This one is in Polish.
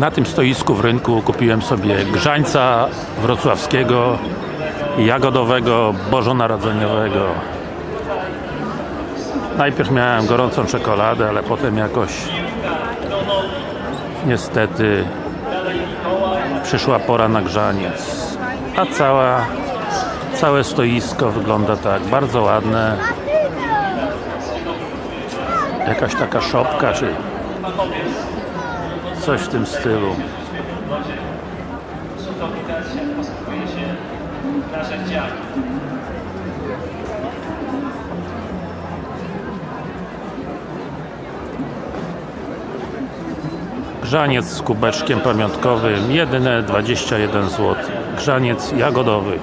Na tym stoisku w rynku kupiłem sobie grzańca wrocławskiego, jagodowego, bożonarodzeniowego. Najpierw miałem gorącą czekoladę, ale potem jakoś niestety przyszła pora na grzaniec. A cała, całe stoisko wygląda tak, bardzo ładne. Jakaś taka szopka, czy coś w tym stylu. Grzaniec z kubeczkiem pamiątkowym, jedyne 21 zł. Grzaniec jagodowy.